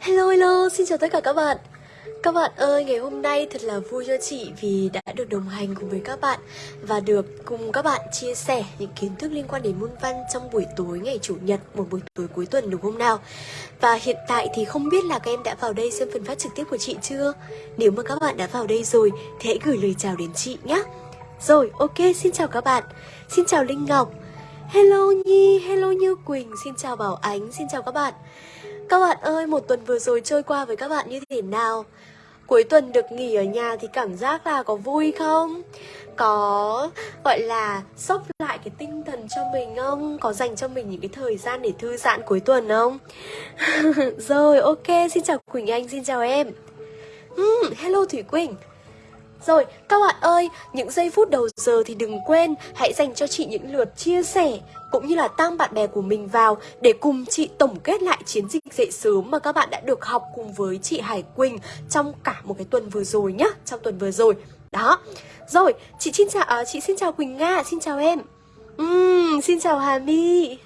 Hello hello, xin chào tất cả các bạn. Các bạn ơi, ngày hôm nay thật là vui cho chị vì đã được đồng hành cùng với các bạn Và được cùng các bạn chia sẻ những kiến thức liên quan đến môn văn trong buổi tối ngày Chủ nhật Một buổi tối cuối tuần đúng hôm nào? Và hiện tại thì không biết là các em đã vào đây xem phần phát trực tiếp của chị chưa? Nếu mà các bạn đã vào đây rồi thì hãy gửi lời chào đến chị nhé Rồi, ok, xin chào các bạn. Xin chào Linh Ngọc. Hello Nhi, hello Như Quỳnh, xin chào Bảo Ánh, xin chào các bạn các bạn ơi, một tuần vừa rồi trôi qua với các bạn như thế nào? Cuối tuần được nghỉ ở nhà thì cảm giác là có vui không? Có gọi là sốc lại cái tinh thần cho mình không? Có dành cho mình những cái thời gian để thư giãn cuối tuần không? rồi, ok, xin chào Quỳnh Anh, xin chào em uhm, Hello Thủy Quỳnh rồi, các bạn ơi, những giây phút đầu giờ thì đừng quên hãy dành cho chị những lượt chia sẻ cũng như là tăng bạn bè của mình vào để cùng chị tổng kết lại chiến dịch dậy sớm mà các bạn đã được học cùng với chị Hải Quỳnh trong cả một cái tuần vừa rồi nhá, trong tuần vừa rồi. Đó. Rồi, chị xin chào à, chị xin chào Quỳnh Nga, xin chào em. Uhm, xin chào Hà My.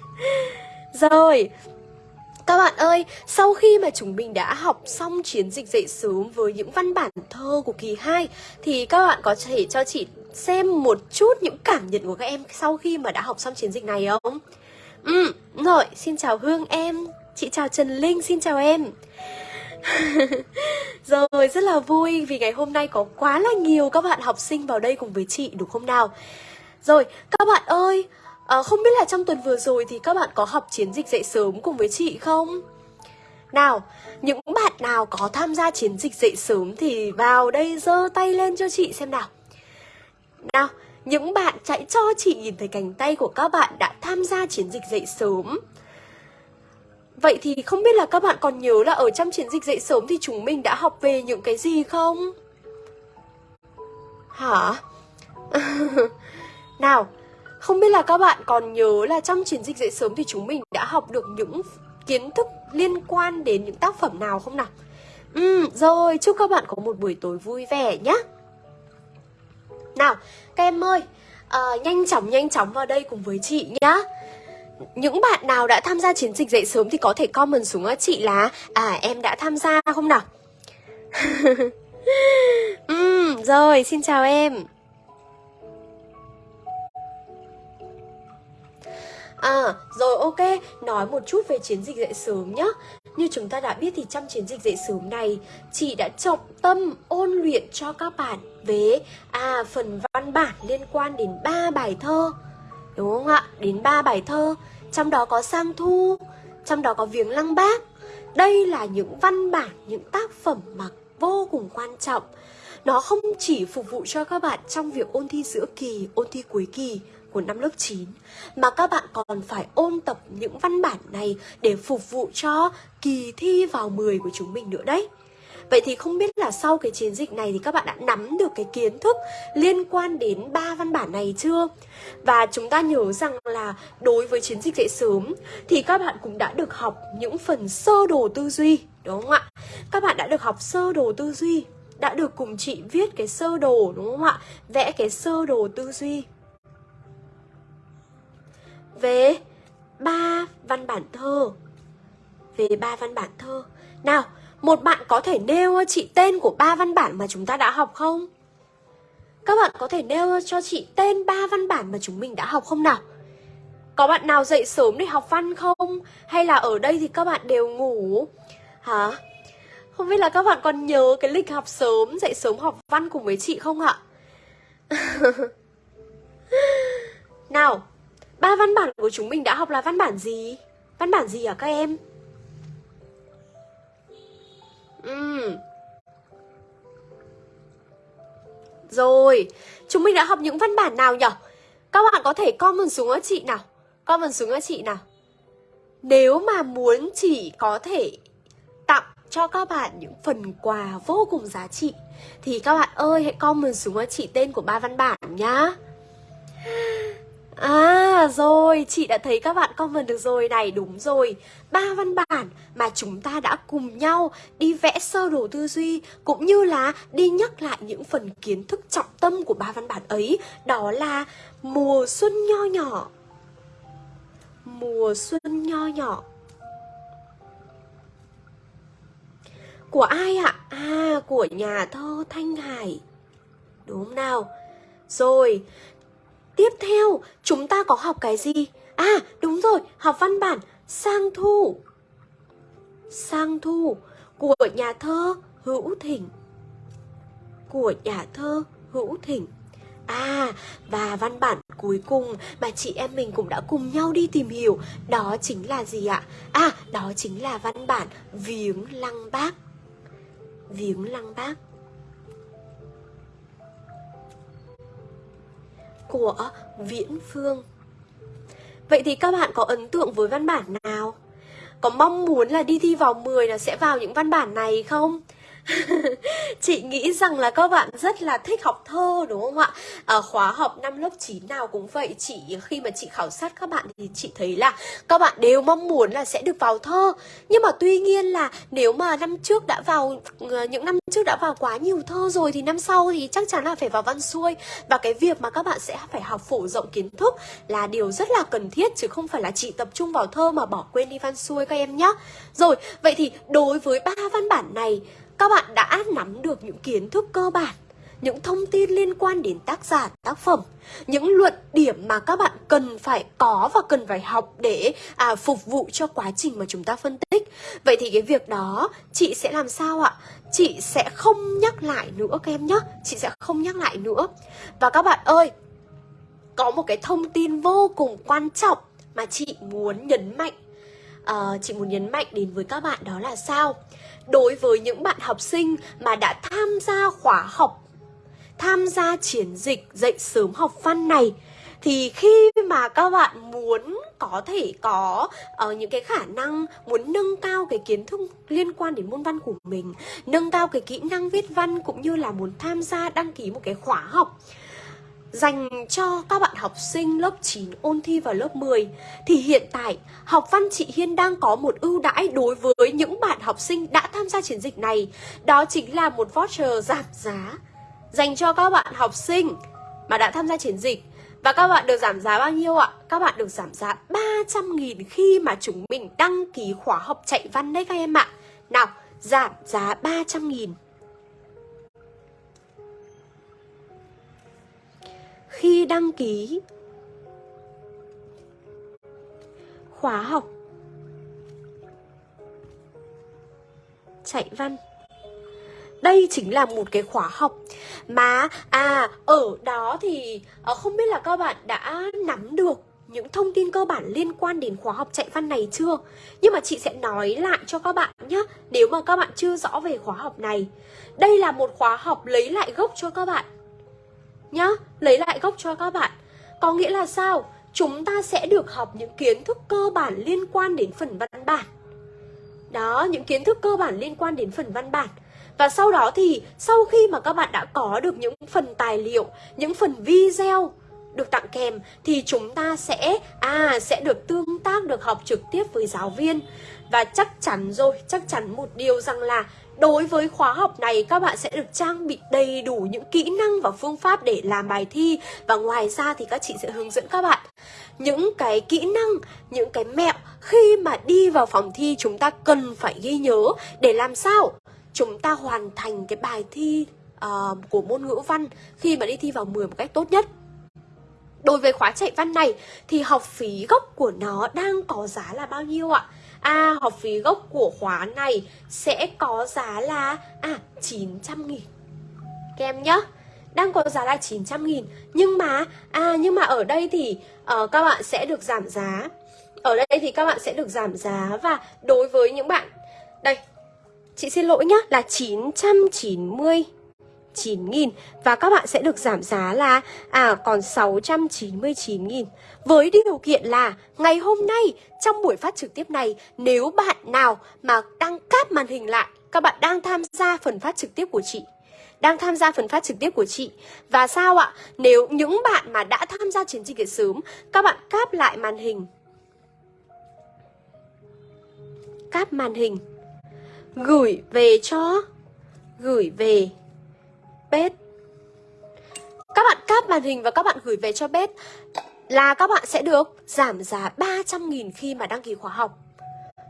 Rồi, các bạn ơi, sau khi mà chúng mình đã học xong chiến dịch dậy sớm với những văn bản thơ của kỳ 2 thì các bạn có thể cho chị xem một chút những cảm nhận của các em sau khi mà đã học xong chiến dịch này không? Ừ, rồi, xin chào Hương em, chị chào Trần Linh, xin chào em. rồi, rất là vui vì ngày hôm nay có quá là nhiều các bạn học sinh vào đây cùng với chị đúng không nào? Rồi, các bạn ơi, À, không biết là trong tuần vừa rồi thì các bạn có học chiến dịch dậy sớm cùng với chị không? Nào, những bạn nào có tham gia chiến dịch dậy sớm thì vào đây giơ tay lên cho chị xem nào. Nào, những bạn chạy cho chị nhìn thấy cánh tay của các bạn đã tham gia chiến dịch dậy sớm. Vậy thì không biết là các bạn còn nhớ là ở trong chiến dịch dậy sớm thì chúng mình đã học về những cái gì không? Hả? nào, không biết là các bạn còn nhớ là trong chiến dịch dậy sớm thì chúng mình đã học được những kiến thức liên quan đến những tác phẩm nào không nào? Ừ, rồi, chúc các bạn có một buổi tối vui vẻ nhé. Nào, các em ơi, à, nhanh chóng nhanh chóng vào đây cùng với chị nhá. Những bạn nào đã tham gia chiến dịch dậy sớm thì có thể comment xuống á chị là À em đã tham gia không nào? ừ, rồi, xin chào em. À, rồi ok, nói một chút về chiến dịch dậy sớm nhé Như chúng ta đã biết thì trong chiến dịch dậy sớm này Chị đã trọng tâm ôn luyện cho các bạn về à, phần văn bản liên quan đến ba bài thơ. Đúng không ạ? Đến ba bài thơ. Trong đó có Sang Thu Trong đó có Viếng Lăng Bác. Đây là những văn bản, những tác phẩm mà vô cùng quan trọng. Nó không chỉ phục vụ cho các bạn trong việc ôn thi giữa kỳ, ôn thi cuối kỳ của năm lớp 9 mà các bạn còn phải ôn tập những văn bản này để phục vụ cho kỳ thi vào 10 của chúng mình nữa đấy. Vậy thì không biết là sau cái chiến dịch này thì các bạn đã nắm được cái kiến thức liên quan đến ba văn bản này chưa? Và chúng ta nhớ rằng là đối với chiến dịch dậy sớm thì các bạn cũng đã được học những phần sơ đồ tư duy, đúng không ạ? Các bạn đã được học sơ đồ tư duy, đã được cùng chị viết cái sơ đồ đúng không ạ? Vẽ cái sơ đồ tư duy về ba văn bản thơ. Về ba văn bản thơ. Nào, một bạn có thể nêu chị tên của ba văn bản mà chúng ta đã học không? Các bạn có thể nêu cho chị tên ba văn bản mà chúng mình đã học không nào? Có bạn nào dậy sớm để học văn không? Hay là ở đây thì các bạn đều ngủ? Hả? Không biết là các bạn còn nhớ cái lịch học sớm, dậy sớm học văn cùng với chị không ạ? Nào Ba văn bản của chúng mình đã học là văn bản gì? Văn bản gì hả các em? Ừ. Rồi, chúng mình đã học những văn bản nào nhỉ? Các bạn có thể comment xuống cho chị nào Comment xuống cho chị nào Nếu mà muốn chỉ có thể tặng cho các bạn những phần quà vô cùng giá trị Thì các bạn ơi hãy comment xuống cho chị tên của ba văn bản nhá À rồi, chị đã thấy các bạn comment được rồi này, đúng rồi ba văn bản mà chúng ta đã cùng nhau đi vẽ sơ đồ tư duy Cũng như là đi nhắc lại những phần kiến thức trọng tâm của ba văn bản ấy Đó là mùa xuân nho nhỏ Mùa xuân nho nhỏ Của ai ạ? À, của nhà thơ Thanh Hải Đúng không nào? Rồi, tiếp theo chúng ta có học cái gì? À, đúng rồi, học văn bản. Sang Thu. Sang Thu của nhà thơ Hữu Thỉnh Của nhà thơ Hữu Thỉnh À, và văn bản cuối cùng mà chị em mình cũng đã cùng nhau đi tìm hiểu Đó chính là gì ạ? À, đó chính là văn bản Viếng Lăng Bác. Viếng Lăng Bác. Của Viễn Phương Vậy thì các bạn có ấn tượng với văn bản nào? Có mong muốn là đi thi vào 10 là sẽ vào những văn bản này không? chị nghĩ rằng là các bạn rất là thích học thơ đúng không ạ? À, khóa học năm lớp 9 nào cũng vậy. Chị khi mà chị khảo sát các bạn thì chị thấy là các bạn đều mong muốn là sẽ được vào thơ. Nhưng mà tuy nhiên là nếu mà năm trước đã vào ờ, những năm trước đã vào quá nhiều thơ rồi thì năm sau thì chắc chắn là phải vào văn xuôi. Và cái việc mà các bạn sẽ phải học phổ rộng kiến thức là điều rất là cần thiết chứ không phải là chỉ tập trung vào thơ mà bỏ quên đi văn xuôi các em nhé Rồi, vậy thì đối với ba văn bản này các bạn đã nắm được những kiến thức cơ bản những thông tin liên quan đến tác giả, tác phẩm, những luận điểm mà các bạn cần phải có và cần phải học để à, phục vụ cho quá trình mà chúng ta phân tích. Vậy thì cái việc đó chị sẽ làm sao ạ? Chị sẽ không nhắc lại nữa các em nhé. Chị sẽ không nhắc lại nữa. Và các bạn ơi, có một cái thông tin vô cùng quan trọng mà chị muốn nhấn mạnh. À, chị muốn nhấn mạnh đến với các bạn đó là sao? Đối với những bạn học sinh mà đã tham gia khóa học tham gia chiến dịch dạy sớm học văn này thì khi mà các bạn muốn có thể có uh, những cái khả năng muốn nâng cao cái kiến thức liên quan đến môn văn của mình nâng cao cái kỹ năng viết văn cũng như là muốn tham gia đăng ký một cái khóa học dành cho các bạn học sinh lớp 9 ôn thi vào lớp 10 thì hiện tại học văn chị Hiên đang có một ưu đãi đối với những bạn học sinh đã tham gia chiến dịch này đó chính là một voucher giảm giá dành cho các bạn học sinh mà đã tham gia chiến dịch. Và các bạn được giảm giá bao nhiêu ạ? Các bạn được giảm giá 300.000 khi mà chúng mình đăng ký khóa học chạy văn đấy các em ạ. Nào, giảm giá 300.000 khi đăng ký. Khóa học. Chạy văn. Đây chính là một cái khóa học mà à ở đó thì ờ, không biết là các bạn đã nắm được những thông tin cơ bản liên quan đến khóa học chạy văn này chưa? Nhưng mà chị sẽ nói lại cho các bạn nhé Nếu mà các bạn chưa rõ về khóa học này. Đây là một khóa học lấy lại gốc cho các bạn nhá, lấy lại gốc cho các bạn. Có nghĩa là sao? Chúng ta sẽ được học những kiến thức cơ bản liên quan đến phần văn bản. Đó, những kiến thức cơ bản liên quan đến phần văn bản. Và sau đó thì, sau khi mà các bạn đã có được những phần tài liệu, những phần video được tặng kèm, thì chúng ta sẽ à sẽ được tương tác, được học trực tiếp với giáo viên. Và chắc chắn rồi, chắc chắn một điều rằng là Đối với khóa học này các bạn sẽ được trang bị đầy đủ những kỹ năng và phương pháp để làm bài thi Và ngoài ra thì các chị sẽ hướng dẫn các bạn những cái kỹ năng, những cái mẹo khi mà đi vào phòng thi chúng ta cần phải ghi nhớ để làm sao chúng ta hoàn thành cái bài thi uh, của môn ngữ văn khi mà đi thi vào 10 một cách tốt nhất Đối với khóa chạy văn này thì học phí gốc của nó đang có giá là bao nhiêu ạ? À, học phí gốc của khóa này sẽ có giá là à 900 nghìn. Các em nhá đang có giá là 900 nghìn. Nhưng mà, à nhưng mà ở đây thì uh, các bạn sẽ được giảm giá. Ở đây thì các bạn sẽ được giảm giá Và đối với những bạn Đây, chị xin lỗi nhá Là 990 9.000 và các bạn sẽ được giảm giá là à còn 699.000 với điều kiện là ngày hôm nay, trong buổi phát trực tiếp này, nếu bạn nào mà đang cáp màn hình lại, các bạn đang tham gia phần phát trực tiếp của chị, đang tham gia phần phát trực tiếp của chị. Và sao ạ? Nếu những bạn mà đã tham gia chiến dịch dạy sớm, Các bạn cáp lại màn hình. Cáp màn hình. Gửi về cho. Gửi về bếp. Các bạn cáp màn hình và các bạn gửi về cho bếp Là các bạn sẽ được giảm giá 300.000 khi mà đăng ký khóa học.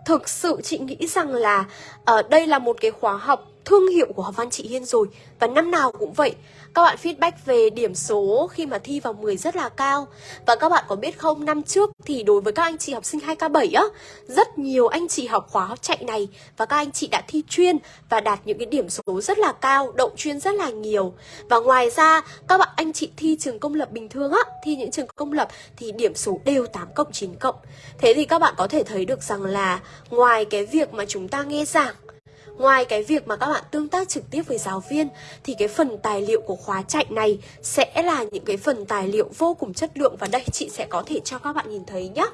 Thực sự chị nghĩ rằng là uh, đây là một cái khóa học thương hiệu của học văn chị Hiên rồi Và năm nào cũng vậy. Các bạn feedback về điểm số khi mà thi vào 10 rất là cao. Và các bạn có biết không, năm trước thì đối với các anh chị học sinh 2K7 á Rất nhiều anh chị học khóa học chạy này Và các anh chị đã thi chuyên và đạt những cái điểm số rất là cao Đậu chuyên rất là nhiều. Và ngoài ra các bạn anh chị thi trường công lập bình thường á Thi những trường công lập thì điểm số đều 8 cộng 9 cộng. Thế thì các bạn có thể thấy được rằng là Ngoài cái việc mà chúng ta nghe giảng Ngoài cái việc mà các bạn tương tác trực tiếp với giáo viên thì cái phần tài liệu của khóa chạy này sẽ là những cái phần tài liệu vô cùng chất lượng và đây chị sẽ có thể cho các bạn nhìn thấy nhé.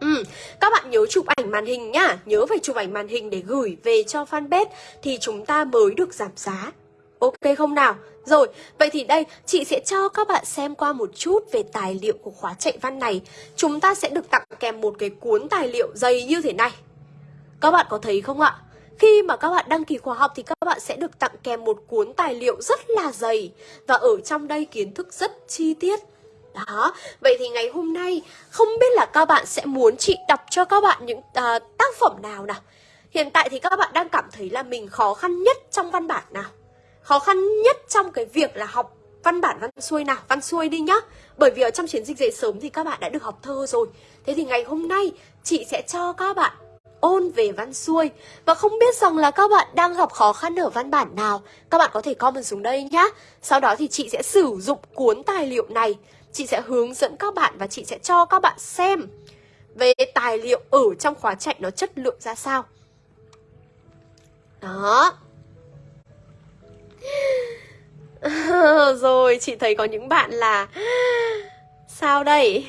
Ừ, các bạn nhớ chụp ảnh màn hình nhá, nhớ phải chụp ảnh màn hình để gửi về cho fanpage thì chúng ta mới được giảm giá. Ok không nào? Rồi, vậy thì đây chị sẽ cho các bạn xem qua một chút về tài liệu của khóa chạy văn này. Chúng ta sẽ được tặng kèm một cái cuốn tài liệu dày như thế này. Các bạn có thấy không ạ? Khi mà các bạn đăng ký khóa học thì các bạn sẽ được tặng kèm một cuốn tài liệu rất là dày Và ở trong đây kiến thức rất chi tiết. Đó, vậy thì ngày hôm nay không biết là các bạn sẽ muốn chị đọc cho các bạn những uh, tác phẩm nào nào. Hiện tại thì các bạn đang cảm thấy là mình khó khăn nhất trong văn bản nào? Khó khăn nhất trong cái việc là học văn bản văn xuôi nào, văn xuôi đi nhá. Bởi vì ở trong chiến dịch dậy sớm thì các bạn đã được học thơ rồi. Thế thì ngày hôm nay chị sẽ cho các bạn ôn về văn xuôi. Và không biết rằng là các bạn đang gặp khó khăn ở văn bản nào. Các bạn có thể comment xuống đây nhá. Sau đó thì chị sẽ sử dụng cuốn tài liệu này. Chị sẽ hướng dẫn các bạn và chị sẽ cho các bạn xem Về tài liệu ở trong khóa chạy nó chất lượng ra sao. Đó. Rồi, chị thấy có những bạn là Sao đây?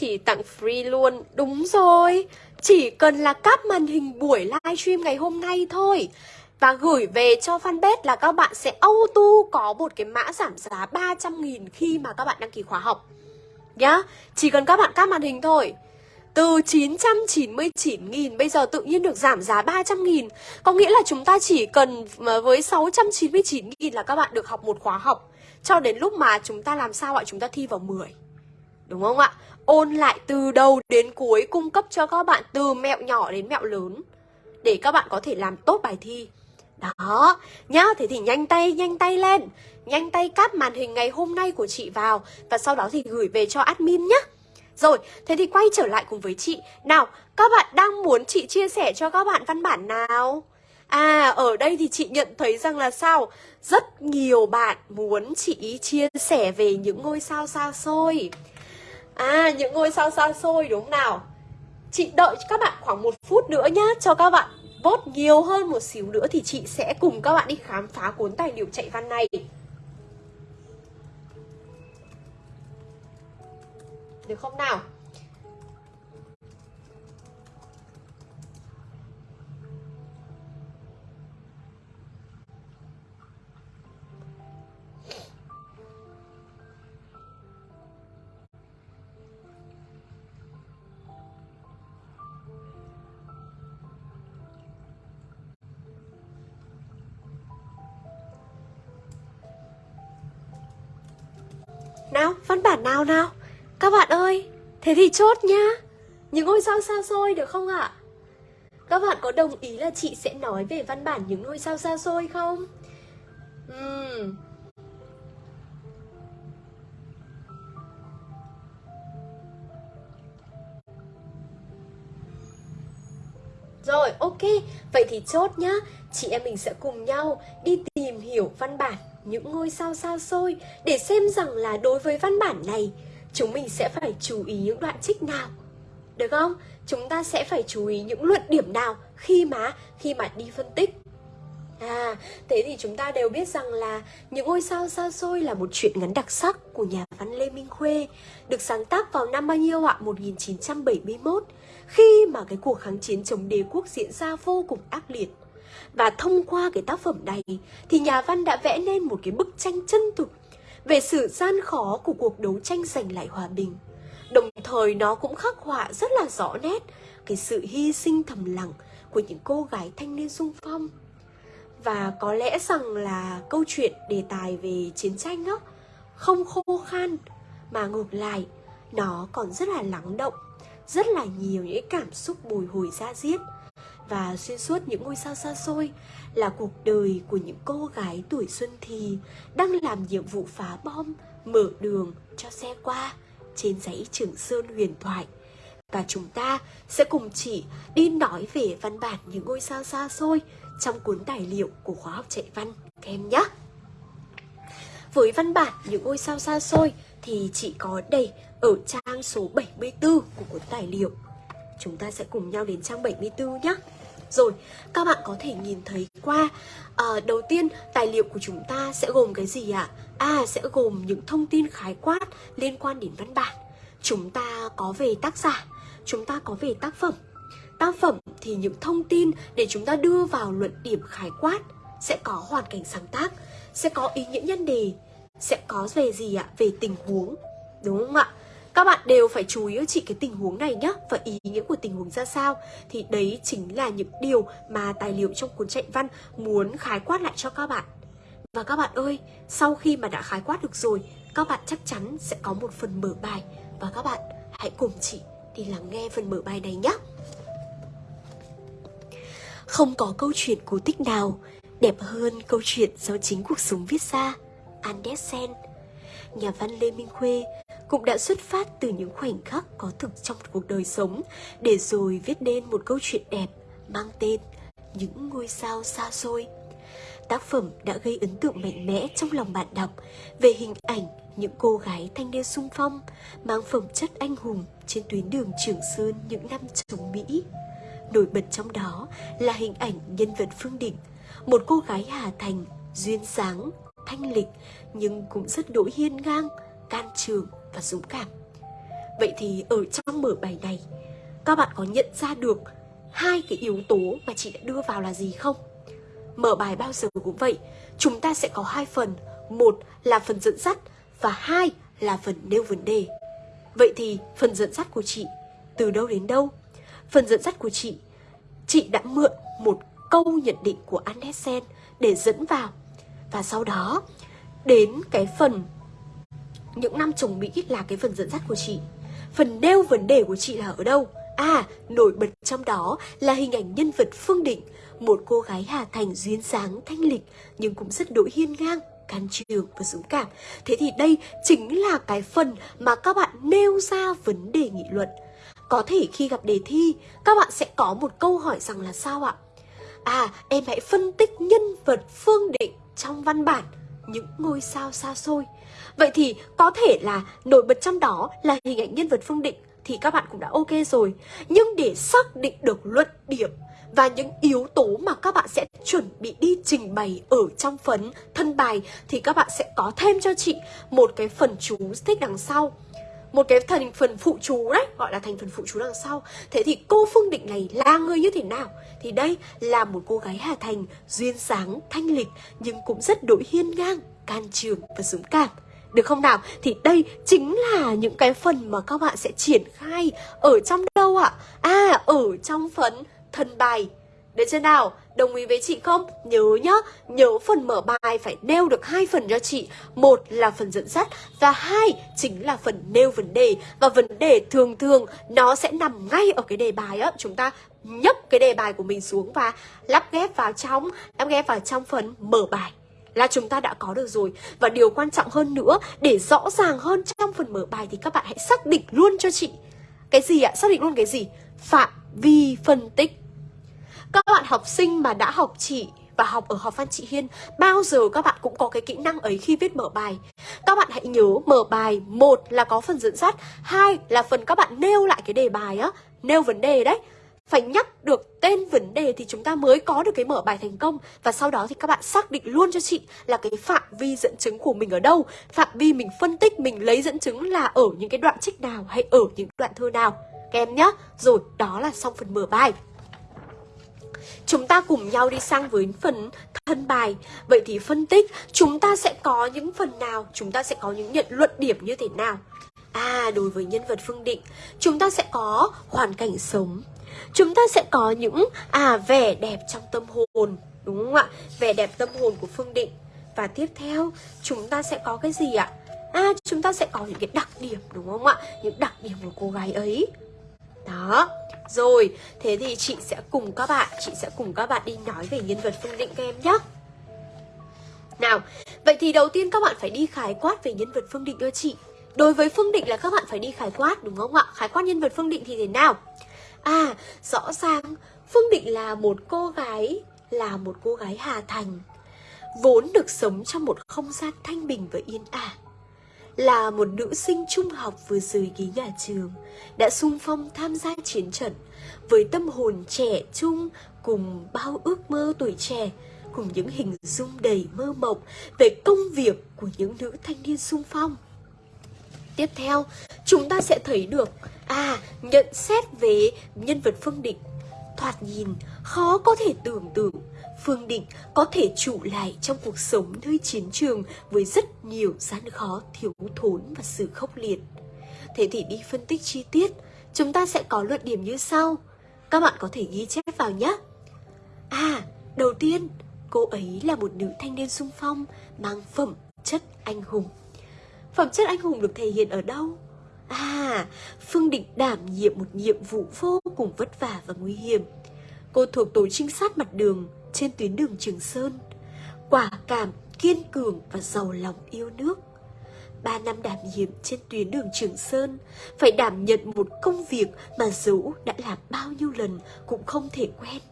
Chỉ tặng free luôn. Đúng rồi. Chỉ cần là cắp màn hình buổi livestream ngày hôm nay thôi. Và gửi về cho fanpage là các bạn sẽ auto có một cái mã giảm giá 300.000 khi mà các bạn đăng ký khóa học. Nhá, chỉ cần các bạn cắp màn hình thôi. Từ 999.000 bây giờ tự nhiên được giảm giá 300.000 Có nghĩa là chúng ta chỉ cần với 699.000 là các bạn được học một khóa học. Cho đến lúc mà chúng ta làm sao ạ? Chúng ta thi vào 10 Đúng không ạ? Ôn lại từ đầu đến cuối cung cấp cho các bạn từ mẹo nhỏ đến mẹo lớn để các bạn có thể làm tốt bài thi. Đó, nhá, thế thì nhanh tay, nhanh tay lên Nhanh tay cáp màn hình ngày hôm nay của chị vào Và sau đó thì gửi về cho admin nhé Rồi, thế thì quay trở lại cùng với chị Nào, các bạn đang muốn chị chia sẻ cho các bạn văn bản nào? À, ở đây thì chị nhận thấy rằng là sao? Rất nhiều bạn muốn chị chia sẻ về những ngôi sao xa xôi À những ngôi sao xa xôi đúng không nào. Chị đợi các bạn khoảng một phút nữa nhá, Cho các bạn vote nhiều hơn một xíu nữa Thì chị sẽ cùng các bạn đi khám phá cuốn tài liệu chạy văn này. Được không nào? Văn bản nào nào Các bạn ơi, thế thì chốt nhá Những ngôi sao xa xôi được không ạ? Các bạn có đồng ý là chị sẽ nói về văn bản những ngôi sao xa xôi không? Uhm. Rồi, ok, vậy thì chốt nhá Chị em mình sẽ cùng nhau đi tìm hiểu văn bản những ngôi sao xa xôi để xem rằng là đối với văn bản này chúng mình sẽ phải chú ý những đoạn trích nào. Được không? Chúng ta sẽ phải chú ý những luận điểm nào khi mà khi mà đi phân tích. À, thế thì chúng ta đều biết rằng là Những ngôi sao xa xôi là một chuyện ngắn đặc sắc của nhà văn Lê Minh Khuê Được sáng tác vào năm bao nhiêu ạ? 1971 Khi mà cái cuộc kháng chiến chống đế quốc diễn ra vô cùng ác liệt và thông qua cái tác phẩm này thì nhà văn đã vẽ nên một cái bức tranh chân thực về sự gian khó của cuộc đấu tranh giành lại hòa bình. Đồng thời nó cũng khắc họa rất là rõ nét cái sự hy sinh thầm lặng của những cô gái thanh niên sung phong. Và có lẽ rằng là câu chuyện đề tài về chiến tranh đó không khô khan mà ngược lại, nó còn rất là lắng động, rất là nhiều những cảm xúc bồi hồi ra diết và xuyên suốt những ngôi sao xa xôi là cuộc đời của những cô gái tuổi xuân thì đang làm nhiệm vụ phá bom, mở đường cho xe qua trên dãy Trường Sơn huyền thoại. Và chúng ta sẽ cùng chị đi nói về văn bản những ngôi sao xa xôi trong cuốn tài liệu của khóa học chạy văn các em nhé. Với văn bản những ngôi sao xa xôi thì chị có đây ở trang số 74 của cuốn tài liệu. Chúng ta sẽ cùng nhau đến trang 74 nhé. Rồi, các bạn có thể nhìn thấy qua à, Đầu tiên, tài liệu của chúng ta sẽ gồm cái gì ạ? À? à, sẽ gồm những thông tin khái quát liên quan đến văn bản Chúng ta có về tác giả, chúng ta có về tác phẩm Tác phẩm thì những thông tin để chúng ta đưa vào luận điểm khái quát Sẽ có hoàn cảnh sáng tác, sẽ có ý nghĩa nhân đề Sẽ có về gì ạ? Về tình huống Đúng không ạ? Các bạn đều phải chú ý chị cái tình huống này nhé Và ý nghĩa của tình huống ra sao. Thì đấy chính là những điều mà tài liệu trong cuốn chạy văn muốn khái quát lại cho các bạn. Và các bạn ơi, sau khi mà đã khái quát được rồi Các bạn chắc chắn sẽ có một phần mở bài. Và các bạn hãy cùng chị đi lắng nghe phần mở bài này nhé Không có câu chuyện cổ tích nào đẹp hơn câu chuyện do chính cuộc sống viết ra. Andersen Nhà văn Lê Minh Khuê cũng đã xuất phát từ những khoảnh khắc có thực trong cuộc đời sống để rồi viết nên một câu chuyện đẹp mang tên Những ngôi sao xa xôi. Tác phẩm đã gây ấn tượng mạnh mẽ trong lòng bạn đọc về hình ảnh những cô gái thanh niên sung phong mang phẩm chất anh hùng trên tuyến đường Trường Sơn những năm chống Mỹ. Nổi bật trong đó là hình ảnh nhân vật Phương Định, một cô gái Hà Thành, duyên dáng, thanh lịch nhưng cũng rất đỗi hiên ngang, can trường và dũng cảm. Vậy thì ở trong mở bài này, các bạn có nhận ra được hai cái yếu tố mà chị đã đưa vào là gì không? Mở bài bao giờ cũng vậy, chúng ta sẽ có hai phần, một là phần dẫn dắt và hai là phần nêu vấn đề. Vậy thì phần dẫn dắt của chị từ đâu đến đâu? Phần dẫn dắt của chị, chị đã mượn một câu nhận định của Andersen để dẫn vào. Và sau đó đến cái phần những năm chồng Mỹ là cái phần dẫn dắt của chị Phần nêu vấn đề của chị là ở đâu? À, nổi bật trong đó là hình ảnh nhân vật Phương Định Một cô gái Hà Thành duyên dáng, thanh lịch Nhưng cũng rất đỗi hiên ngang, can trường và dũng cảm Thế thì đây chính là cái phần mà các bạn nêu ra vấn đề nghị luận Có thể khi gặp đề thi, các bạn sẽ có một câu hỏi rằng là sao ạ? À, em hãy phân tích nhân vật Phương Định trong văn bản những ngôi sao xa xôi Vậy thì có thể là nổi bật trong đó là hình ảnh nhân vật Phương Định thì các bạn cũng đã ok rồi. Nhưng để xác định được luận điểm và những yếu tố mà các bạn sẽ chuẩn bị đi trình bày ở trong phần thân bài thì các bạn sẽ có thêm cho chị một cái phần chú thích đằng sau một cái thành phần phụ chú đấy gọi là thành phần phụ chú đằng sau thế thì cô phương định này là người như thế nào thì đây là một cô gái hà thành duyên dáng thanh lịch nhưng cũng rất đội hiên ngang can trường và dũng cảm được không nào? Thì đây chính là những cái phần mà các bạn sẽ triển khai ở trong đâu ạ? À? à, ở trong phần thân bài. Được chưa nào? Đồng ý với chị không? Nhớ nhá, nhớ phần mở bài phải nêu được hai phần cho chị. Một là phần dẫn dắt và hai chính là phần nêu vấn đề. Và vấn đề thường thường nó sẽ nằm ngay ở cái đề bài á. Chúng ta nhấp cái đề bài của mình xuống và lắp ghép vào trong, lắp ghép vào trong phần mở bài là chúng ta đã có được rồi Và điều quan trọng hơn nữa Để rõ ràng hơn trong phần mở bài Thì các bạn hãy xác định luôn cho chị Cái gì ạ? Xác định luôn cái gì? Phạm vi phân tích các bạn học sinh mà đã học chỉ và học ở học văn chị Hiên, Bao giờ các bạn cũng có cái kỹ năng ấy khi viết mở bài. Các bạn hãy nhớ mở bài, một là có phần dẫn dắt, hai là phần các bạn nêu lại cái đề bài á, Nêu vấn đề đấy. Phải nhắc được tên vấn đề thì chúng ta mới có được cái mở bài thành công. Và sau đó thì các bạn xác định luôn cho chị là cái phạm vi dẫn chứng của mình ở đâu, phạm vi mình phân tích, mình lấy dẫn chứng là ở những cái đoạn trích nào hay ở những đoạn thơ nào. Các em nhá. Rồi, đó là xong phần mở bài. Chúng ta cùng nhau đi sang với phần thân bài. Vậy thì phân tích, chúng ta sẽ có những phần nào? Chúng ta sẽ có những nhận luận điểm như thế nào? À đối với nhân vật Phương Định, Chúng ta sẽ có hoàn cảnh sống. Chúng ta sẽ có những à vẻ đẹp trong tâm hồn, đúng không ạ? Vẻ đẹp tâm hồn của phương định. Và tiếp theo, chúng ta sẽ có cái gì ạ? À chúng ta sẽ có những cái đặc điểm, đúng không ạ? Những đặc điểm của cô gái ấy. Đó. Rồi Thế thì chị sẽ cùng các bạn Chị sẽ cùng các bạn đi nói về nhân vật Phương Định các em nhé Nào Vậy thì đầu tiên các bạn phải đi khái quát về nhân vật Phương Định cho chị Đối với Phương Định là các bạn phải đi khái quát đúng không ạ? Khái quát nhân vật Phương Định thì thế nào? À, rõ ràng Phương Định là một cô gái Là một cô gái Hà Thành Vốn được sống trong một không gian thanh bình và yên ả là một nữ sinh trung học vừa rời ghế nhà trường Đã sung phong tham gia chiến trận Với tâm hồn trẻ trung cùng bao ước mơ tuổi trẻ Cùng những hình dung đầy mơ mộng Về công việc của những nữ thanh niên sung phong. Tiếp theo, chúng ta sẽ thấy được À, nhận xét về nhân vật Phương Định. Thoạt nhìn, khó có thể tưởng tượng Phương Định có thể trụ lại trong cuộc sống nơi chiến trường với rất nhiều gian khó, thiếu thốn và sự khốc liệt. Thế thì đi phân tích chi tiết, chúng ta sẽ có luận điểm như sau. Các bạn có thể ghi chép vào nhé. À, đầu tiên, cô ấy là một nữ thanh niên sung phong mang phẩm chất anh hùng. Phẩm chất anh hùng được thể hiện ở đâu? À, Phương Định đảm nhiệm một nhiệm vụ vô cùng vất vả và nguy hiểm. Cô thuộc tổ trinh sát mặt đường trên tuyến đường Trường Sơn. Quả cảm, kiên cường và giàu lòng yêu nước. Ba năm đảm nhiệm trên tuyến đường Trường Sơn, phải đảm nhận một công việc mà dẫu đã làm bao nhiêu lần cũng không thể quen.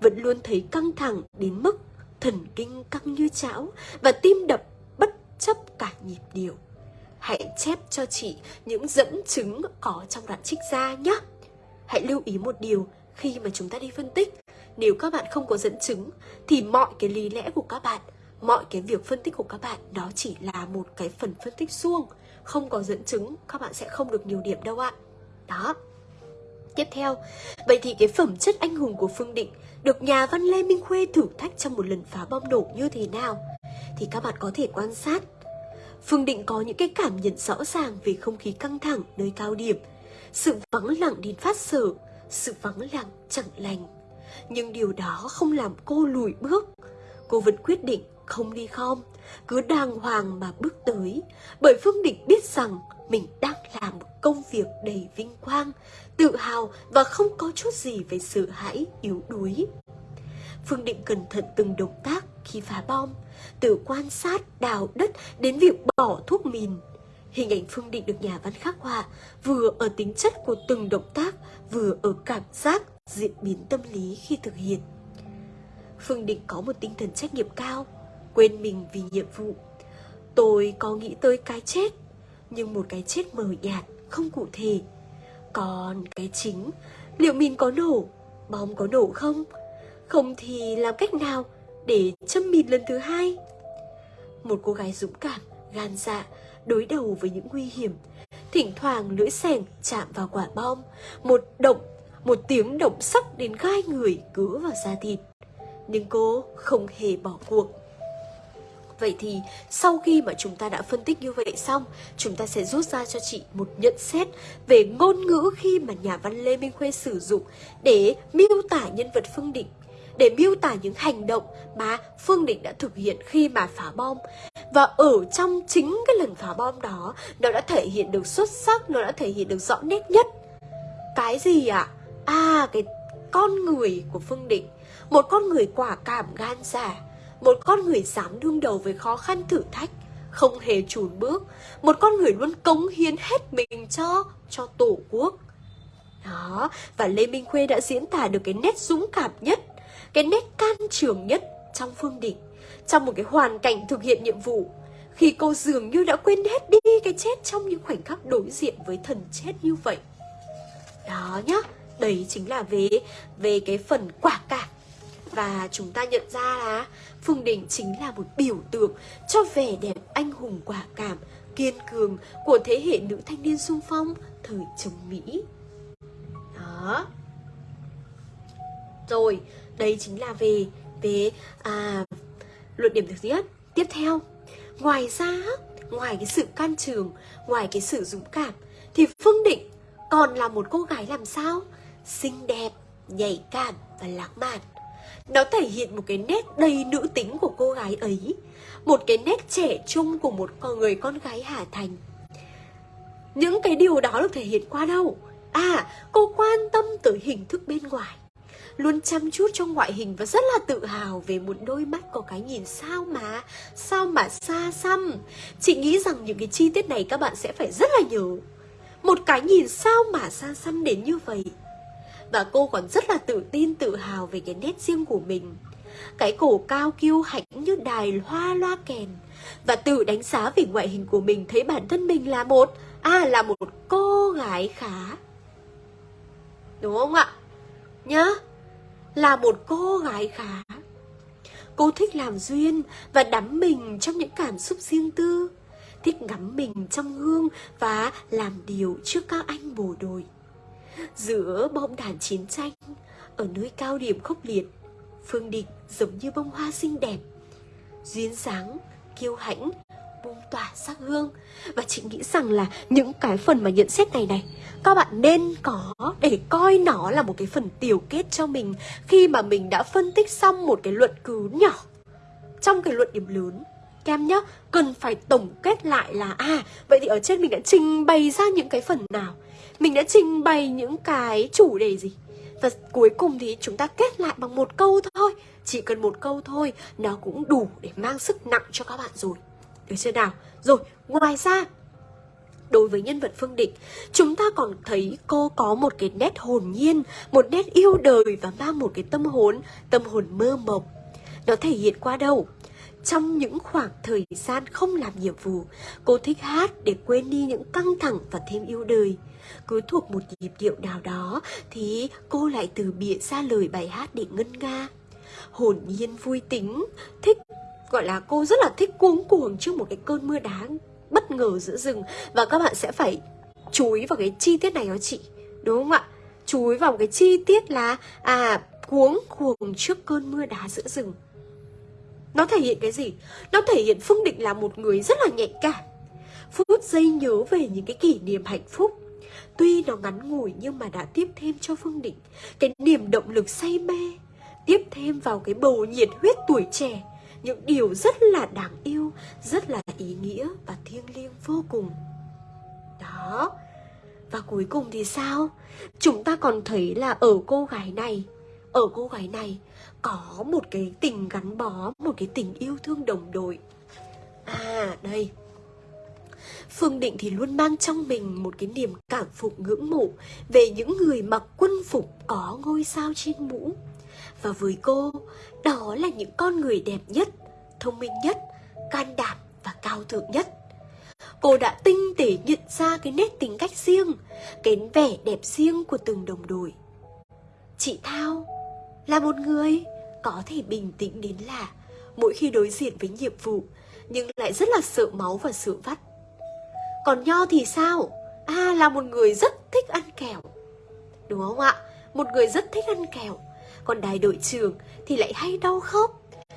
Vẫn luôn thấy căng thẳng đến mức thần kinh căng như chảo và tim đập bất chấp cả nhịp điệu. Hãy chép cho chị những dẫn chứng có trong đoạn trích ra nhé. Hãy lưu ý một điều khi mà chúng ta đi phân tích. Nếu các bạn không có dẫn chứng thì mọi cái lý lẽ của các bạn, mọi cái việc phân tích của các bạn đó chỉ là một cái phần phân tích suông. Không có dẫn chứng các bạn sẽ không được nhiều điểm đâu ạ. Đó. Tiếp theo, vậy thì cái phẩm chất anh hùng của Phương Định được nhà văn Lê Minh Khuê thử thách trong một lần phá bom nổ như thế nào? Thì các bạn có thể quan sát Phương Định có những cái cảm nhận rõ ràng về không khí căng thẳng nơi cao điểm, sự vắng lặng đến phát sở, sự vắng lặng chẳng lành. Nhưng điều đó không làm cô lùi bước. Cô vẫn quyết định không đi khom, cứ đàng hoàng mà bước tới, bởi Phương Định biết rằng mình đang làm một công việc đầy vinh quang, tự hào và không có chút gì về sự hãi, yếu đuối. Phương Định cẩn thận từng động tác khi phá bom, từ quan sát, đào đất đến việc bỏ thuốc mìn. Hình ảnh Phương Định được nhà văn khắc họa vừa ở tính chất của từng động tác, vừa ở cảm giác, diễn biến tâm lý khi thực hiện. Phương Định có một tinh thần trách nhiệm cao, quên mình vì nhiệm vụ. Tôi có nghĩ tới cái chết, nhưng một cái chết mờ nhạt, không cụ thể. Còn cái chính, liệu mình có nổ, bom có nổ không? Không thì làm cách nào để châm mìn lần thứ hai? Một cô gái dũng cảm, gan dạ, đối đầu với những nguy hiểm. Thỉnh thoảng lưỡi sẻng chạm vào quả bom, một động, một tiếng động sắc đến gai người cứa vào da thịt. Nhưng cô không hề bỏ cuộc. Vậy thì sau khi mà chúng ta đã phân tích như vậy xong, chúng ta sẽ rút ra cho chị một nhận xét về ngôn ngữ khi mà nhà văn Lê Minh Khuê sử dụng để miêu tả nhân vật Phương Định để miêu tả những hành động mà Phương Định đã thực hiện khi mà phá bom. Và ở trong chính cái lần phá bom đó, nó đã thể hiện được xuất sắc, nó đã thể hiện được rõ nét nhất. Cái gì ạ? À? À, cái con người của Phương Định. Một con người quả cảm gan dạ. Một con người dám đương đầu với khó khăn thử thách không hề chùn bước một con người luôn cống hiến hết mình cho cho tổ quốc đó và lê minh khuê đã diễn tả được cái nét dũng cảm nhất cái nét can trường nhất trong Phương Định trong một cái hoàn cảnh thực hiện nhiệm vụ khi cô dường như đã quên hết đi cái chết trong những khoảnh khắc đối diện với thần chết như vậy. Đó nhá, đấy chính là về về cái phần quả cảm. Và chúng ta nhận ra là Phương Đình chính là một biểu tượng cho vẻ đẹp anh hùng quả cảm, kiên cường của thế hệ nữ thanh niên sung phong thời chống Mỹ. Đó. Rồi, đây chính là về về à, luận điểm thứ nhất tiếp theo ngoài ra ngoài cái sự can trường ngoài cái sự dũng cảm thì phương định còn là một cô gái làm sao xinh đẹp nhạy cảm và lãng mạn. Nó thể hiện một cái nét đầy nữ tính của cô gái ấy một cái nét trẻ trung của một con người con gái hà thành. Những cái điều đó được thể hiện qua đâu? À, cô quan tâm tới hình thức bên ngoài. Luôn chăm chút trong ngoại hình và rất là tự hào về một đôi mắt có cái nhìn sao mà Sao mà xa xăm. Chị nghĩ rằng những cái chi tiết này các bạn sẽ phải rất là nhớ. Một cái nhìn sao mà xa xăm đến như vậy và cô còn rất là tự tin, tự hào về cái nét riêng của mình. Cái cổ cao kiêu hãnh như đài hoa loa kèn. Và tự đánh giá về ngoại hình của mình thấy bản thân mình là một À là một cô gái khá. Đúng không ạ? Nhá, Là một cô gái khá. Cô thích làm duyên và đắm mình trong những cảm xúc riêng tư. Thích ngắm mình trong gương và làm điều trước các anh bộ đội Giữa bom đạn chiến tranh Ở nơi cao điểm khốc liệt Phương Định giống như bông hoa xinh đẹp. Duyên dáng, kiêu hãnh bung tỏa sắc hương. Và chị nghĩ rằng là những cái phần mà nhận xét này này Các bạn nên có để coi nó là một cái phần tiểu kết cho mình Khi mà mình đã phân tích xong một cái luận cứ nhỏ. Trong cái luận điểm lớn Kem nhá, cần phải tổng kết lại là À, vậy thì ở trên mình đã trình bày ra những cái phần nào? Mình đã trình bày những cái chủ đề gì Và cuối cùng thì chúng ta kết lại bằng một câu thôi Chỉ cần một câu thôi Nó cũng đủ để mang sức nặng cho các bạn rồi được chưa nào? Rồi, ngoài ra Đối với nhân vật Phương Định, chúng ta còn thấy cô có một cái nét hồn nhiên, một nét yêu đời và mang một cái tâm hồn, tâm hồn mơ mộng. Nó thể hiện qua đâu? Trong những khoảng thời gian không làm nhiệm vụ, cô thích hát để quên đi những căng thẳng và thêm yêu đời. Cứ thuộc một nhịp điệu nào đó thì cô lại từ bịa ra lời bài hát để ngân nga. Hồn nhiên vui tính, thích gọi là cô rất là thích cuống cuồng trước một cái cơn mưa đá bất ngờ giữa rừng và các bạn sẽ phải chú ý vào cái chi tiết này đó chị đúng không ạ chú ý vào cái chi tiết là à cuống cuồng trước cơn mưa đá giữa rừng nó thể hiện cái gì nó thể hiện phương định là một người rất là nhạy cảm phút giây nhớ về những cái kỷ niệm hạnh phúc tuy nó ngắn ngủi nhưng mà đã tiếp thêm cho phương định cái niềm động lực say mê tiếp thêm vào cái bầu nhiệt huyết tuổi trẻ những điều rất là đáng yêu, rất là ý nghĩa và thiêng liêng vô cùng. Đó. Và cuối cùng thì sao? Chúng ta còn thấy là ở cô gái này, ở cô gái này có một cái tình gắn bó, một cái tình yêu thương đồng đội. À, đây. Phương Định thì luôn mang trong mình một cái niềm cảm phục ngưỡng mộ về những người mặc quân phục có ngôi sao trên mũ. Và với cô, đó là những con người đẹp nhất, thông minh nhất, can đảm và cao thượng nhất. Cô đã tinh tế nhận ra cái nét tính cách riêng, cái vẻ đẹp riêng của từng đồng đội. Chị Thao là một người có thể bình tĩnh đến lạ mỗi khi đối diện với nhiệm vụ nhưng lại rất là sợ máu và sợ vắt. Còn Nho thì sao? À là một người rất thích ăn kẹo. Đúng không ạ? Một người rất thích ăn kẹo còn đại đội trưởng thì lại hay đau khớp,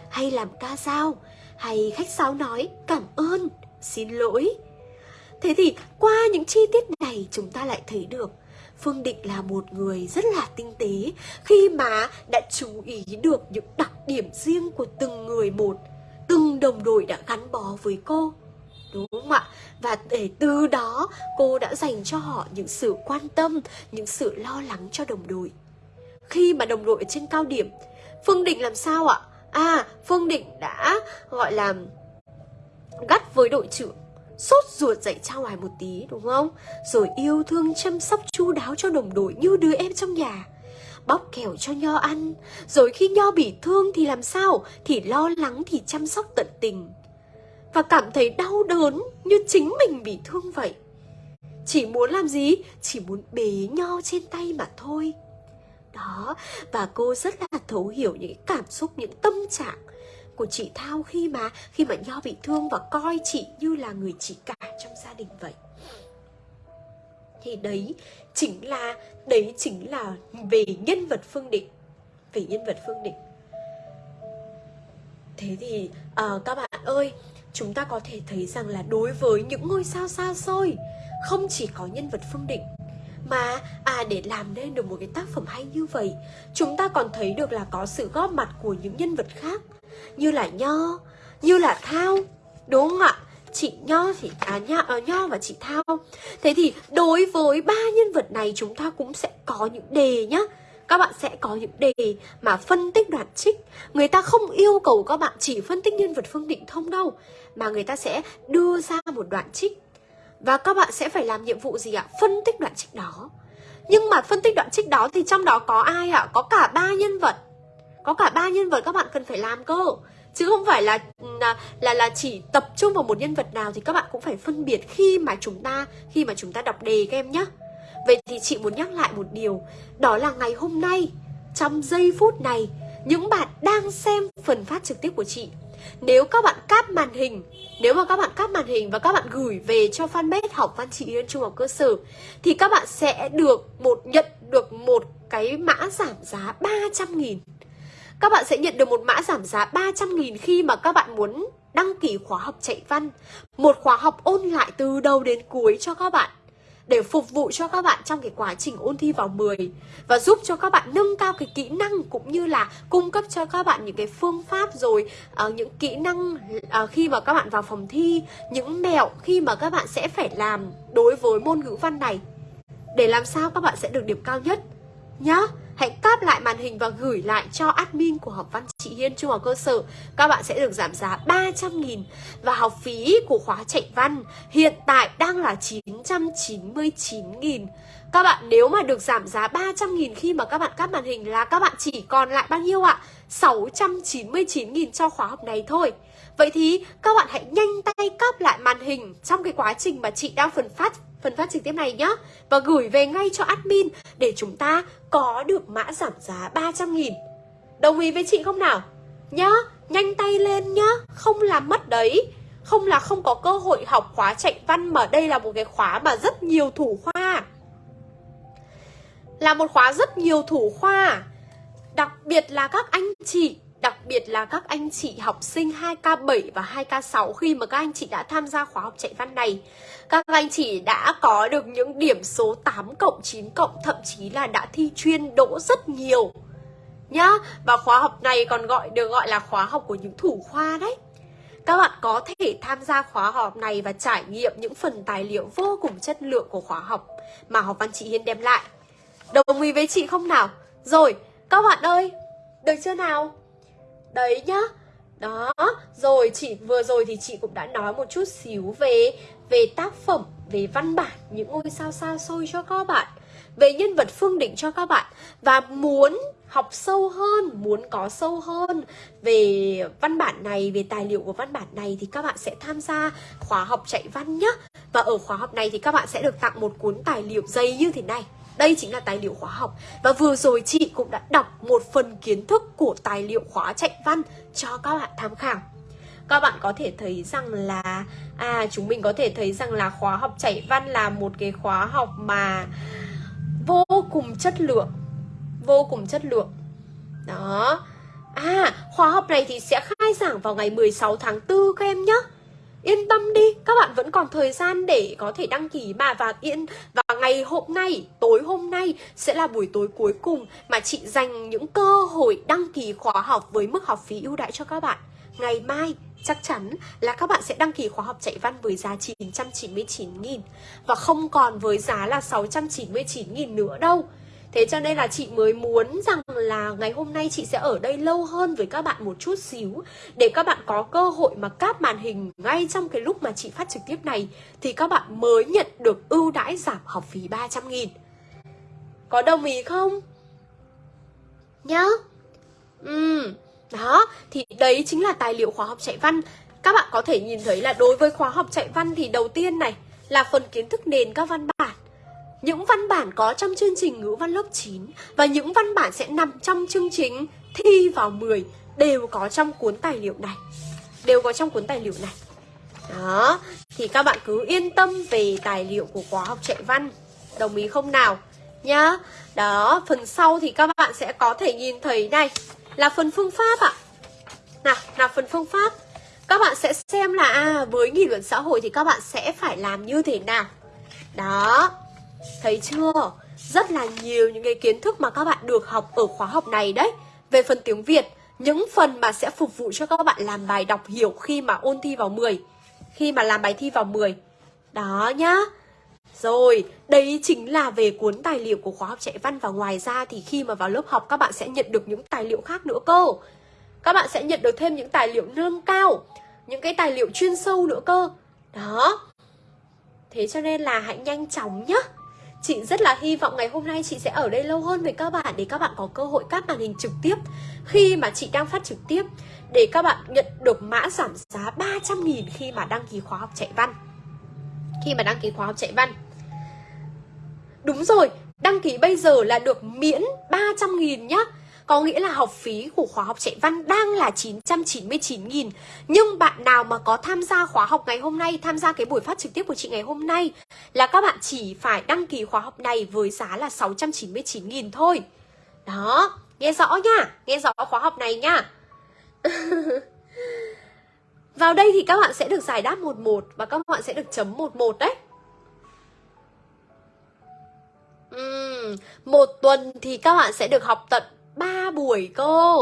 Hay làm ca dao Hay khách sáo nói cảm ơn Xin lỗi Thế thì qua những chi tiết này chúng ta lại thấy được Phương Định là một người rất là tinh tế khi mà đã chú ý được những đặc điểm riêng của từng người một, từng đồng đội đã gắn bó với cô. Đúng không ạ? Và để từ đó cô đã dành cho họ những sự quan tâm, những sự lo lắng cho đồng đội khi mà đồng đội ở trên cao điểm Phương Định làm sao ạ? À, Phương Định đã gọi là gắt với đội trưởng Sốt ruột dậy trao ngoài một tí, đúng không? Rồi yêu thương chăm sóc chu đáo cho đồng đội như đứa em trong nhà Bóc kẹo cho Nho ăn Rồi khi Nho bị thương thì làm sao? Thì lo lắng, thì chăm sóc tận tình Và cảm thấy đau đớn như chính mình bị thương vậy Chỉ muốn làm gì? Chỉ muốn bế Nho trên tay mà thôi đó, và cô rất là thấu hiểu những cảm xúc, những tâm trạng của chị Thao khi mà khi mà Nho bị thương và coi chị như là người chị cả trong gia đình vậy. Thì đấy chính là đấy chính là về nhân vật Phương Định. Về nhân vật Phương Định. Thế thì uh, các bạn ơi chúng ta có thể thấy rằng là đối với những ngôi sao xa xôi không chỉ có nhân vật Phương Định mà à để làm nên được một cái tác phẩm hay như vậy chúng ta còn thấy được là có sự góp mặt của những nhân vật khác như là nho như là thao. Đúng không ạ? Chị Nho thì à, Nho, à, Nho và chị Thao. Thế thì đối với ba nhân vật này chúng ta cũng sẽ có những đề nhá. Các bạn sẽ có những đề mà phân tích đoạn trích. Người ta không yêu cầu các bạn chỉ phân tích nhân vật Phương Định Thông đâu Mà người ta sẽ đưa ra một đoạn trích. Và các bạn sẽ phải làm nhiệm vụ gì ạ? Phân tích đoạn trích đó. Nhưng mà phân tích đoạn trích đó thì trong đó có ai ạ? Có cả ba nhân vật. Có cả ba nhân vật các bạn cần phải làm cơ. Chứ không phải là là là là chỉ tập trung vào một nhân vật nào thì các bạn cũng phải phân biệt khi mà chúng ta, khi mà chúng ta đọc đề các em nhé Vậy thì chị muốn nhắc lại một điều. Đó là ngày hôm nay, Trong giây phút này, Những bạn đang xem phần phát trực tiếp của chị nếu các bạn cáp màn hình, Nếu mà các bạn cáp màn hình Và các bạn gửi về cho fanpage học văn trị Yên Trung học cơ sở, Thì các bạn sẽ được một, nhận được một cái mã giảm giá 300 nghìn. Các bạn sẽ nhận được một mã giảm giá 300 nghìn Khi mà các bạn muốn đăng ký khóa học chạy văn. Một khóa học ôn lại từ đầu đến cuối cho các bạn để phục vụ cho các bạn trong cái quá trình ôn thi vào 10 và giúp cho các bạn nâng cao cái kỹ năng cũng như là cung cấp cho các bạn những cái phương pháp rồi uh, những kỹ năng uh, khi mà các bạn vào phòng thi những mẹo khi mà các bạn sẽ phải làm đối với môn ngữ văn này. Để làm sao các bạn sẽ được điểm cao nhất nhá hãy cáp lại màn hình và gửi lại cho admin của học văn chị Hiên Trung học cơ sở. Các bạn sẽ được giảm giá 300 nghìn và học phí của khóa chạy văn hiện tại đang là 999 nghìn. Các bạn nếu mà được giảm giá 300 nghìn khi mà các bạn cáp màn hình là các bạn chỉ còn lại bao nhiêu ạ? 699 nghìn cho khóa học này thôi. Vậy thì các bạn hãy nhanh tay cáp lại màn hình trong cái quá trình mà chị đang phần phát phần phát trực tiếp này nhé Và gửi về ngay cho admin để chúng ta có được mã giảm giá 300 nghìn. Đồng ý với chị không nào? Nhá, nhanh tay lên nhá. Không làm mất đấy. Không là không có cơ hội học khóa chạy văn Mà đây là một cái khóa mà rất nhiều thủ khoa. Là một khóa rất nhiều thủ khoa. Đặc biệt là các anh chị Đặc biệt là các anh chị học sinh 2K7 và 2K6 khi mà các anh chị đã tham gia khóa học chạy văn này Các anh chị đã có được những điểm số 8 cộng 9 cộng thậm chí là đã thi chuyên đỗ rất nhiều Nhá, và khóa học này còn gọi được gọi là khóa học của những thủ khoa đấy các bạn có thể tham gia khóa học này và trải nghiệm những phần tài liệu vô cùng chất lượng của khóa học mà học văn chị Hiên đem lại. Đồng ý với chị không nào? Rồi, các bạn ơi, được chưa nào? Đấy nhá. Đó, Rồi chị, vừa rồi thì chị cũng đã nói một chút xíu về Về tác phẩm, Về văn bản, Những ngôi sao xa xôi cho các bạn, Về nhân vật phương định cho các bạn, Và muốn học sâu hơn, Muốn có sâu hơn Về văn bản này, Về tài liệu của văn bản này Thì các bạn sẽ tham gia khóa học chạy văn nhé Và ở khóa học này thì các bạn sẽ được tặng một cuốn tài liệu dày như thế này đây chính là tài liệu khóa học. Và vừa rồi chị cũng đã đọc một phần kiến thức của tài liệu khóa chạy văn cho các bạn tham khảo. Các bạn có thể thấy rằng là à chúng mình có thể thấy rằng là khóa học chạy văn là một cái khóa học mà vô cùng chất lượng, vô cùng chất lượng. Đó. À khóa học này thì sẽ khai giảng vào ngày 16 tháng 4 các em nhé Yên tâm đi, các bạn vẫn còn thời gian để có thể đăng ký mà và yên và ngày hôm nay, tối hôm nay sẽ là buổi tối cuối cùng mà chị dành những cơ hội đăng ký khóa học với mức học phí ưu đãi cho các bạn. Ngày mai chắc chắn là các bạn sẽ đăng ký khóa học chạy văn với giá 999.000 và không còn với giá là 699.000 nữa đâu. Thế cho nên là chị mới muốn rằng là ngày hôm nay chị sẽ ở đây lâu hơn với các bạn một chút xíu Để các bạn có cơ hội mà cáp màn hình ngay trong cái lúc mà chị phát trực tiếp này Thì các bạn mới nhận được ưu đãi giảm học phí 300 nghìn. Có đồng ý không? Nhá. Ừ, đó, thì đấy chính là tài liệu khóa học chạy văn. Các bạn có thể nhìn thấy là đối với khóa học chạy văn thì đầu tiên này là phần kiến thức nền các văn bản những văn bản có trong chương trình ngữ văn lớp 9 và những văn bản sẽ nằm trong chương trình thi vào 10 đều có trong cuốn tài liệu này. Đều có trong cuốn tài liệu này. Đó, thì các bạn cứ yên tâm về tài liệu của khóa học chạy văn. Đồng ý không nào? Nhá. Đó, phần sau thì các bạn sẽ có thể nhìn thấy này là phần phương pháp ạ. À. Nào, là phần phương pháp. Các bạn sẽ xem là à, với nghị luận xã hội thì các bạn sẽ phải làm như thế nào. Đó, Thấy chưa? Rất là nhiều những cái kiến thức mà các bạn được học ở khóa học này đấy Về phần tiếng Việt Những phần mà sẽ phục vụ cho các bạn làm bài đọc hiểu khi mà ôn thi vào 10 khi mà làm bài thi vào 10 Đó nhá rồi, đấy chính là về cuốn tài liệu của khóa học chạy văn và ngoài ra thì khi mà vào lớp học các bạn sẽ nhận được những tài liệu khác nữa cơ. Các bạn sẽ nhận được thêm những tài liệu nâng cao, những cái tài liệu chuyên sâu nữa cơ. Đó. Thế cho nên là hãy nhanh chóng nhá. Chị rất là hy vọng ngày hôm nay chị sẽ ở đây lâu hơn với các bạn để các bạn có cơ hội cắt màn hình trực tiếp khi mà chị đang phát trực tiếp để các bạn nhận được mã giảm giá 300.000 khi mà đăng ký khóa học chạy văn. Khi mà đăng ký khóa học chạy văn. Đúng rồi, đăng ký bây giờ là được miễn 300.000 nhá có nghĩa là học phí của khóa học chạy văn đang là 999.000 Nhưng bạn nào mà có tham gia khóa học ngày hôm nay Tham gia cái buổi phát trực tiếp của chị ngày hôm nay Là các bạn chỉ phải đăng ký khóa học này với giá là 699.000 thôi. Đó, nghe rõ nha Nghe rõ khóa học này nha. Vào đây thì các bạn sẽ được giải đáp 11 Và các bạn sẽ được chấm 11 đấy. Uhm, Một tuần thì các bạn sẽ được học tận 3 buổi cơ.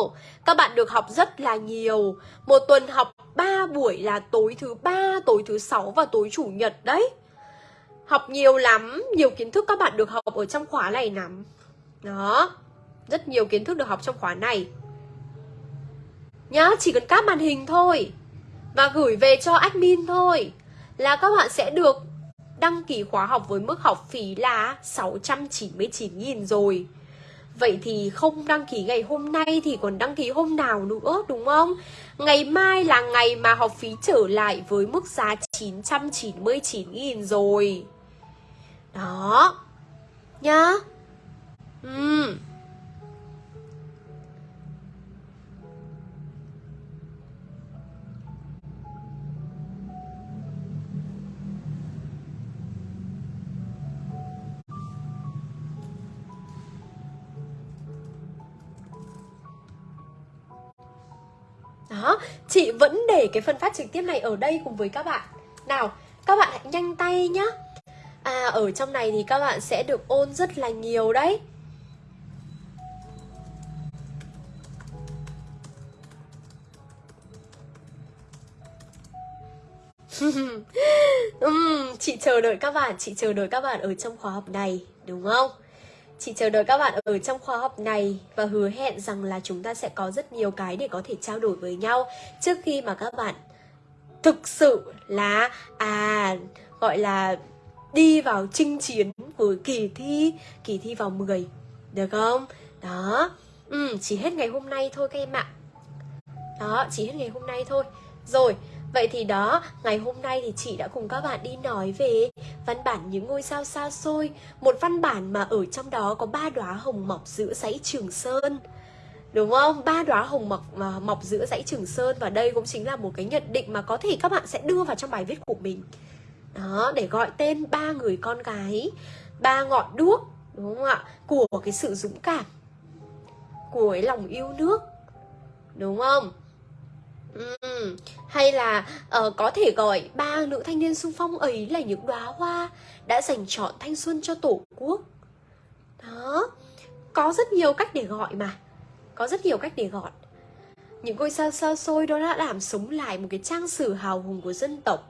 Các bạn được học rất là nhiều. Một tuần học 3 buổi là tối thứ ba, tối thứ sáu và tối chủ nhật đấy. Học nhiều lắm, nhiều kiến thức các bạn được học ở trong khóa này lắm. Đó, rất nhiều kiến thức được học trong khóa này. Nhá, chỉ cần cáp màn hình thôi Và gửi về cho admin thôi Là các bạn sẽ được đăng ký khóa học với mức học phí là 699.000 rồi. Vậy thì không đăng ký ngày hôm nay thì còn đăng ký hôm nào nữa, đúng không? Ngày mai là ngày mà học phí trở lại với mức giá 999.000 rồi. Đó. Nhá. Ừm. Đó, chị vẫn để cái phần phát trực tiếp này ở đây cùng với các bạn. Nào, các bạn hãy nhanh tay nhá. À, ở trong này thì các bạn sẽ được ôn rất là nhiều đấy. Uhm, chị chờ đợi các bạn, chị chờ đợi các bạn ở trong khóa học này, đúng không? Chị chờ đợi các bạn ở trong khóa học này và hứa hẹn rằng là chúng ta sẽ có rất nhiều cái để có thể trao đổi với nhau trước khi mà các bạn thực sự là à gọi là đi vào chinh chiến với kỳ thi kỳ thi vào 10 được không? Đó. Ừ, chỉ hết ngày hôm nay thôi các em ạ. Đó chỉ hết ngày hôm nay thôi. Rồi Vậy thì đó, ngày hôm nay thì chị đã cùng các bạn đi nói về văn bản những ngôi sao xa xôi Một văn bản mà ở trong đó có ba đóa hồng mọc giữa dãy Trường Sơn Đúng không? Ba đóa hồng mọc mà mọc giữa dãy Trường Sơn Và đây cũng chính là một cái nhận định mà có thể các bạn sẽ đưa vào trong bài viết của mình Đó, để gọi tên ba người con gái Ba ngọn đuốc, đúng không ạ? Của cái sự dũng cảm Của cái lòng yêu nước Đúng không? Ừ. Hay là uh, có thể gọi ba nữ thanh niên xung phong ấy là những đóa hoa đã dành chọn thanh xuân cho tổ quốc. Đó, có rất nhiều cách để gọi mà. Có rất nhiều cách để gọi. Những ngôi sao xa xôi đó đã làm sống lại một cái trang sử hào hùng của dân tộc.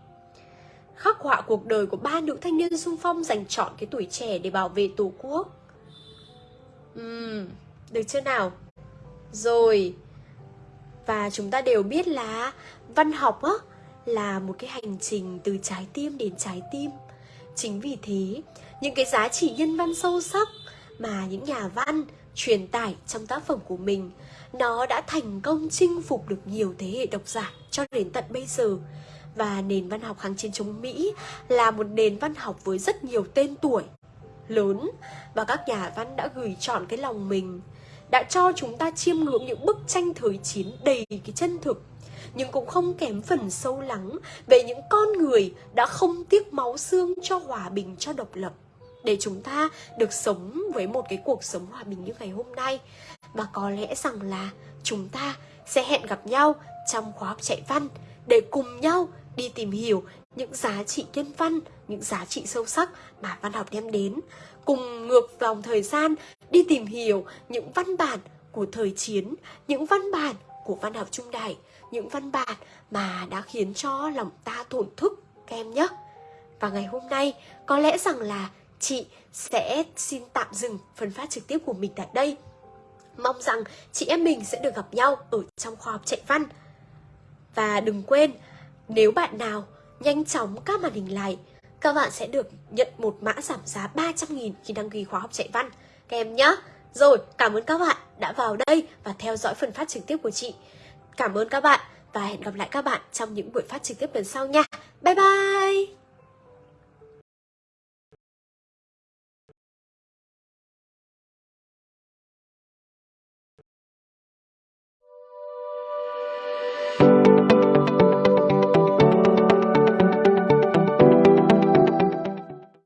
Khắc họa cuộc đời của ba nữ thanh niên xung phong dành chọn cái tuổi trẻ để bảo vệ tổ quốc. Uhm, được chưa nào? Rồi, và chúng ta đều biết là văn học á, là một cái hành trình từ trái tim đến trái tim. Chính vì thế, những cái giá trị nhân văn sâu sắc mà những nhà văn truyền tải trong tác phẩm của mình, nó đã thành công chinh phục được nhiều thế hệ độc giả cho đến tận bây giờ. Và nền văn học kháng chiến chống Mỹ là một nền văn học với rất nhiều tên tuổi lớn và các nhà văn đã gửi chọn cái lòng mình đã cho chúng ta chiêm ngưỡng những bức tranh thời chiến đầy cái chân thực, nhưng cũng không kém phần sâu lắng về những con người đã không tiếc máu xương cho hòa bình, cho độc lập. Để chúng ta được sống với một cái cuộc sống hòa bình như ngày hôm nay, và có lẽ rằng là chúng ta sẽ hẹn gặp nhau trong khóa học chạy văn để cùng nhau đi tìm hiểu những giá trị nhân văn, những giá trị sâu sắc mà văn học đem đến. Cùng ngược dòng thời gian đi tìm hiểu những văn bản của thời chiến, những văn bản của văn học trung đại những văn bản mà đã khiến cho lòng ta thổn thức các em nhé. Và ngày hôm nay có lẽ rằng là chị sẽ xin tạm dừng phần phát trực tiếp của mình tại đây. Mong rằng chị em mình sẽ được gặp nhau ở trong khoa học chạy văn. Và đừng quên nếu bạn nào nhanh chóng các màn hình lại các bạn sẽ được nhận một mã giảm giá 300.000 khi đăng ký khóa học chạy văn các em nhé rồi, cảm ơn các bạn đã vào đây và theo dõi phần phát trực tiếp của chị. Cảm ơn các bạn và hẹn gặp lại các bạn trong những buổi phát trực tiếp lần sau nha. Bye bye!